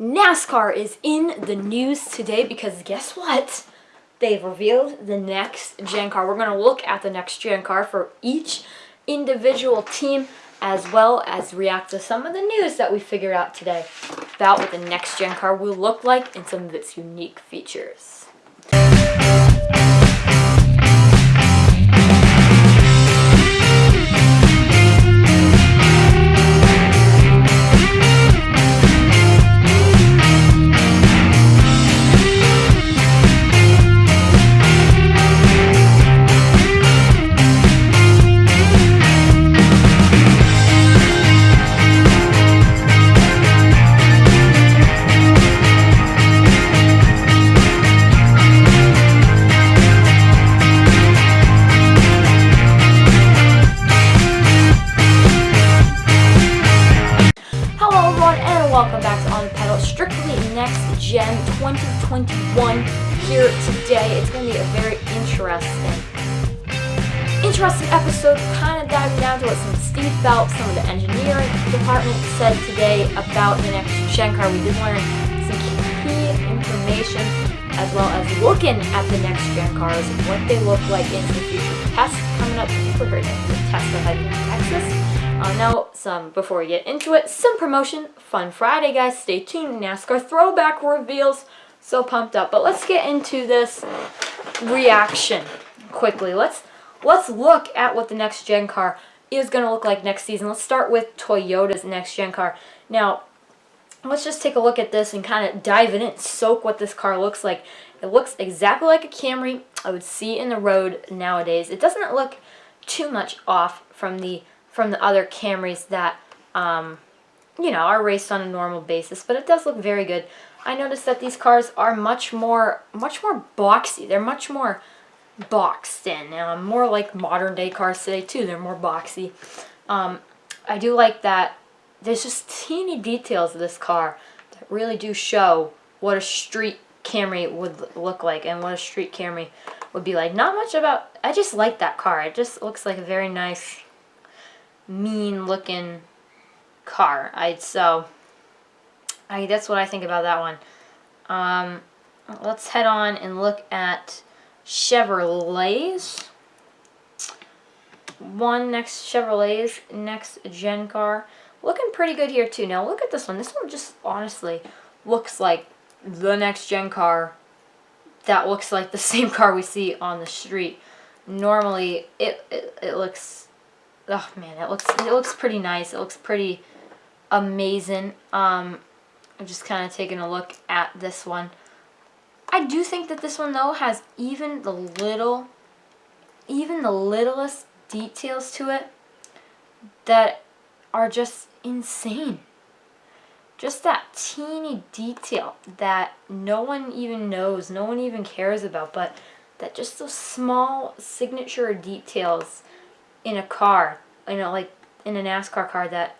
NASCAR is in the news today because guess what? They've revealed the next gen car. We're going to look at the next gen car for each individual team as well as react to some of the news that we figured out today about what the next gen car will look like and some of its unique features. 2021 here today. It's going to be a very interesting, interesting episode, kind of diving down to what some Steve Phelps, some of the engineering department said today about the next car. We did learn some key information as well as looking at the next gen cars, what they look like in the future tests coming up. People heard the test that in Texas. Uh, now, some before we get into it, some promotion. Fun Friday, guys. Stay tuned. NASCAR throwback reveals. So pumped up. But let's get into this reaction quickly. Let's let's look at what the next gen car is going to look like next season. Let's start with Toyota's next gen car. Now, let's just take a look at this and kind of dive in and soak what this car looks like. It looks exactly like a Camry I would see in the road nowadays. It doesn't look too much off from the from the other Camrys that, um, you know, are raced on a normal basis, but it does look very good. I noticed that these cars are much more, much more boxy. They're much more boxed in. Um, more like modern day cars today too. They're more boxy. Um, I do like that there's just teeny details of this car that really do show what a street Camry would look like and what a street Camry would be like. Not much about, I just like that car. It just looks like a very nice mean looking car. I'd so I that's what I think about that one. Um, let's head on and look at Chevrolets. One next Chevrolet's next gen car. Looking pretty good here too. Now look at this one. This one just honestly looks like the next gen car that looks like the same car we see on the street. Normally it, it, it looks oh man, it looks it looks pretty nice. It looks pretty amazing. Um, I'm just kind of taking a look at this one. I do think that this one though has even the little, even the littlest details to it that are just insane. Just that teeny detail that no one even knows, no one even cares about, but that just those small signature details in a car, you know, like in a NASCAR car that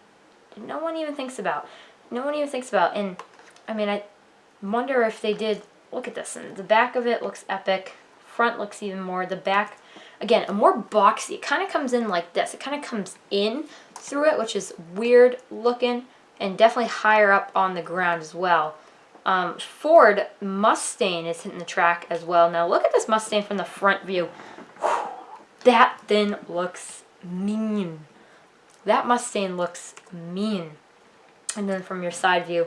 no one even thinks about. No one even thinks about. And I mean, I wonder if they did. Look at this. And the back of it looks epic. Front looks even more. The back, again, a more boxy. It kind of comes in like this. It kind of comes in through it, which is weird looking and definitely higher up on the ground as well. Um, Ford Mustang is hitting the track as well. Now look at this Mustang from the front view. That thing looks mean. That Mustang looks mean. And then from your side view,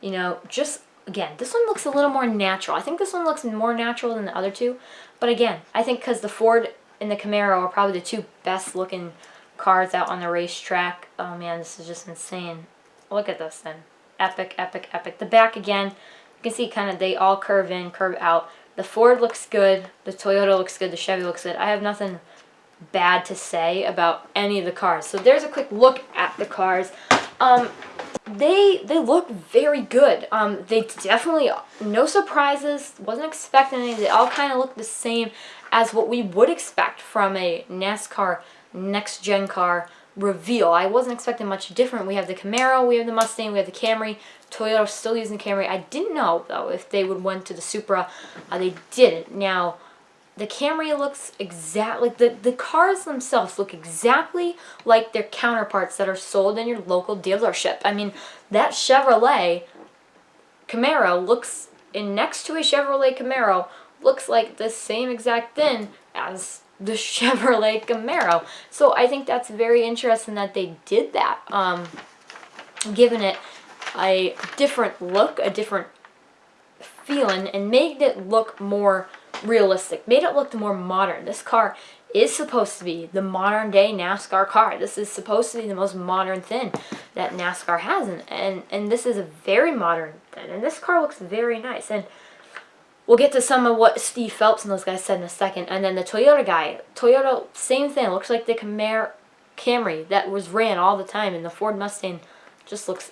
you know, just, again, this one looks a little more natural. I think this one looks more natural than the other two. But again, I think because the Ford and the Camaro are probably the two best looking cars out on the racetrack. Oh man, this is just insane. Look at this then. Epic, epic, epic. The back again, you can see kind of they all curve in, curve out. The Ford looks good. The Toyota looks good. The Chevy looks good. I have nothing bad to say about any of the cars. So there's a quick look at the cars. Um, they they look very good. Um, they definitely, no surprises, wasn't expecting any. They all kind of look the same as what we would expect from a NASCAR next-gen car reveal. I wasn't expecting much different. We have the Camaro, we have the Mustang, we have the Camry. Toyota still using Camry. I didn't know, though, if they would went to the Supra. Uh, they didn't. Now, the Camry looks exactly, the, the cars themselves look exactly like their counterparts that are sold in your local dealership. I mean, that Chevrolet Camaro looks in next to a Chevrolet Camaro looks like the same exact thing as the Chevrolet Camaro. So I think that's very interesting that they did that, um, giving it a different look, a different feeling, and made it look more realistic, made it look more modern. This car is supposed to be the modern day NASCAR car. This is supposed to be the most modern thing that NASCAR has, and, and, and this is a very modern thing, and this car looks very nice. And We'll get to some of what Steve Phelps and those guys said in a second. And then the Toyota guy. Toyota, same thing. Looks like the Camaro, Camry that was ran all the time. And the Ford Mustang just looks...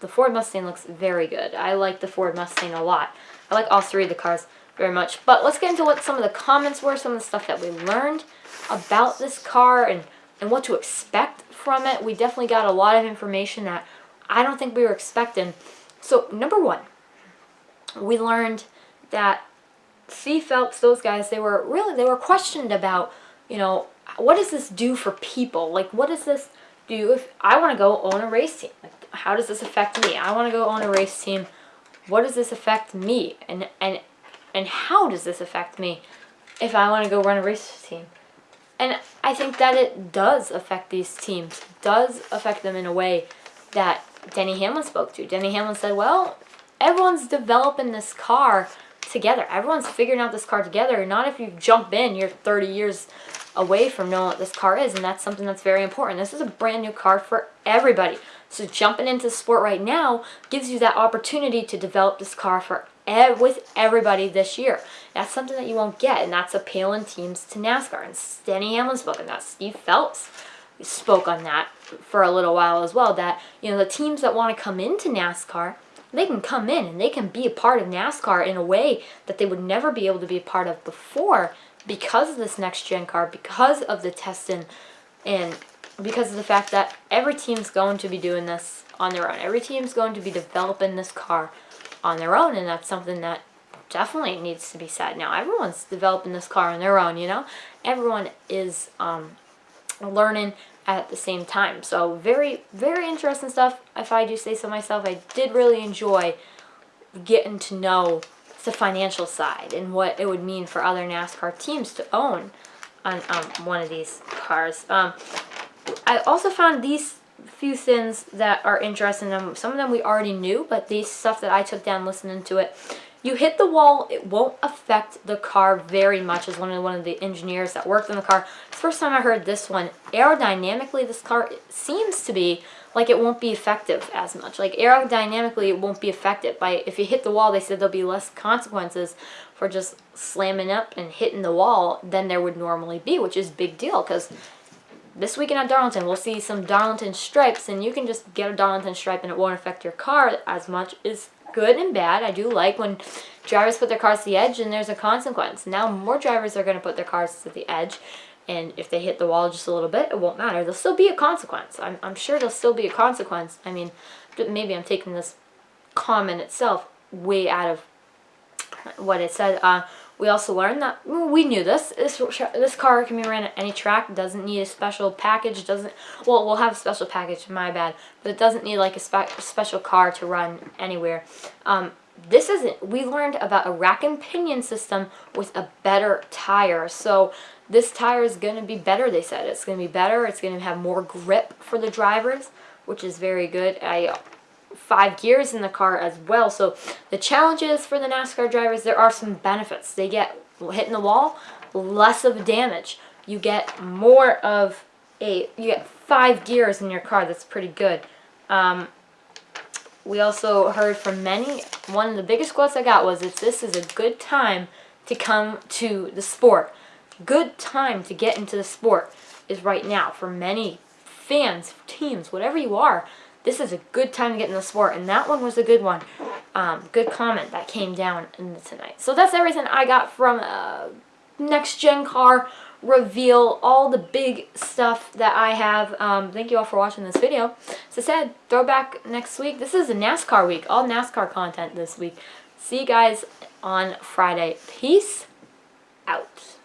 The Ford Mustang looks very good. I like the Ford Mustang a lot. I like all three of the cars very much. But let's get into what some of the comments were. Some of the stuff that we learned about this car and, and what to expect from it. We definitely got a lot of information that I don't think we were expecting. So, number one, we learned that Steve Phelps, those guys, they were really, they were questioned about, you know, what does this do for people? Like, what does this do if I want to go own a race team? Like, how does this affect me? I want to go own a race team. What does this affect me? And, and, and how does this affect me if I want to go run a race team? And I think that it does affect these teams, does affect them in a way that Denny Hamlin spoke to. Denny Hamlin said, well, everyone's developing this car together. Everyone's figuring out this car together. Not if you jump in, you're 30 years away from knowing what this car is, and that's something that's very important. This is a brand new car for everybody. So jumping into sport right now gives you that opportunity to develop this car for ev with everybody this year. That's something that you won't get, and that's appealing teams to NASCAR. And Denny Hamlin spoke on that. Steve Phelps spoke on that for a little while as well, that, you know, the teams that want to come into NASCAR they can come in and they can be a part of NASCAR in a way that they would never be able to be a part of before because of this next gen car, because of the testing, and because of the fact that every team's going to be doing this on their own. Every team's going to be developing this car on their own, and that's something that definitely needs to be said. Now, everyone's developing this car on their own, you know? Everyone is um, learning at the same time. So very, very interesting stuff, if I do say so myself. I did really enjoy getting to know the financial side and what it would mean for other NASCAR teams to own on um, one of these cars. Um, I also found these few things that are interesting. Um, some of them we already knew, but these stuff that I took down listening to it you hit the wall, it won't affect the car very much as one of, one of the engineers that worked on the car. First time I heard this one, aerodynamically this car seems to be like it won't be effective as much. Like aerodynamically it won't be affected by, if you hit the wall they said there'll be less consequences for just slamming up and hitting the wall than there would normally be, which is big deal because this weekend at Darlington, we'll see some Darlington stripes, and you can just get a Darlington stripe and it won't affect your car as much. Is good and bad. I do like when drivers put their cars to the edge and there's a consequence. Now more drivers are going to put their cars to the edge and if they hit the wall just a little bit, it won't matter. There'll still be a consequence. I'm, I'm sure there'll still be a consequence. I mean, maybe I'm taking this comment itself way out of what it said. Uh, we also learned that we knew this. This this car can be ran at any track. Doesn't need a special package. Doesn't well, we'll have a special package. My bad, but it doesn't need like a spe special car to run anywhere. Um, this isn't. We learned about a rack and pinion system with a better tire. So this tire is going to be better. They said it's going to be better. It's going to have more grip for the drivers, which is very good. I five gears in the car as well. So the challenges for the NASCAR drivers, there are some benefits. They get hitting the wall, less of damage. You get more of a, you get five gears in your car. That's pretty good. Um, we also heard from many, one of the biggest quotes I got was, if this is a good time to come to the sport. Good time to get into the sport is right now for many fans, teams, whatever you are this is a good time to get in the sport. And that one was a good one. Um, good comment that came down in tonight. So that's everything I got from uh, Next Gen Car reveal. All the big stuff that I have. Um, thank you all for watching this video. As I said, throwback next week. This is a NASCAR week. All NASCAR content this week. See you guys on Friday. Peace out.